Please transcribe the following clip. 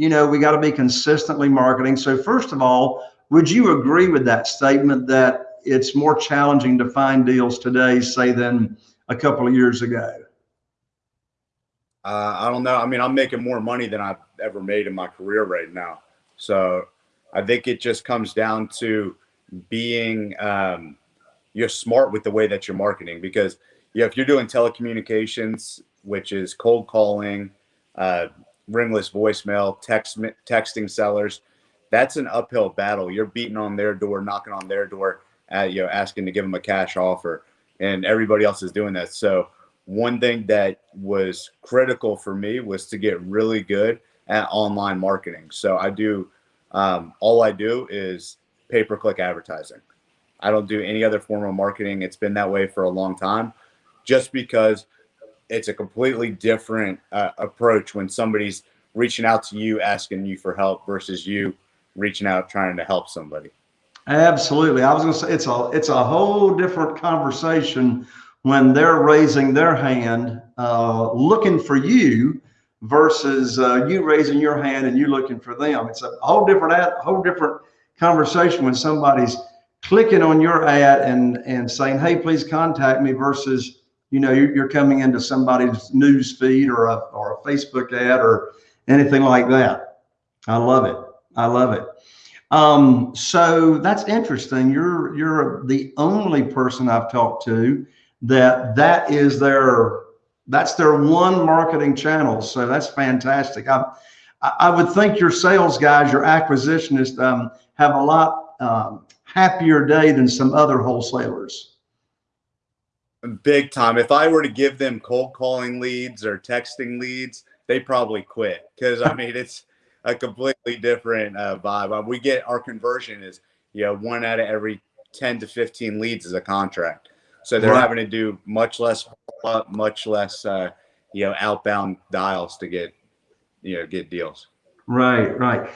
you know, we got to be consistently marketing. So first of all, would you agree with that statement that it's more challenging to find deals today, say, than a couple of years ago? Uh, I don't know. I mean, I'm making more money than I've ever made in my career right now. So I think it just comes down to being um, you're smart with the way that you're marketing because yeah, if you're doing telecommunications, which is cold calling, uh, ringless voicemail, text texting sellers, that's an uphill battle. You're beating on their door, knocking on their door, uh, you know, asking to give them a cash offer, and everybody else is doing that. So one thing that was critical for me was to get really good at online marketing. So I do um, all I do is pay per click advertising. I don't do any other form of marketing. It's been that way for a long time, just because it's a completely different uh, approach when somebody's reaching out to you asking you for help versus you reaching out trying to help somebody. Absolutely. I was going to say it's a it's a whole different conversation when they're raising their hand uh, looking for you versus uh, you raising your hand and you looking for them. It's a whole different ad, whole different conversation when somebody's clicking on your ad and and saying, "Hey, please contact me," versus you know you're, you're coming into somebody's news feed or a or a Facebook ad or anything like that. I love it. I love it. Um, so that's interesting. You're you're the only person I've talked to that that is their that's their one marketing channel. So that's fantastic. I I would think your sales guys, your acquisitionists, um, have a lot um, happier day than some other wholesalers. Big time. If I were to give them cold calling leads or texting leads, they probably quit because I mean it's a completely different uh, vibe. We get our conversion is you know one out of every ten to fifteen leads is a contract. So they're right. having to do much less, much less, uh, you know, outbound dials to get, you know, get deals. Right, right.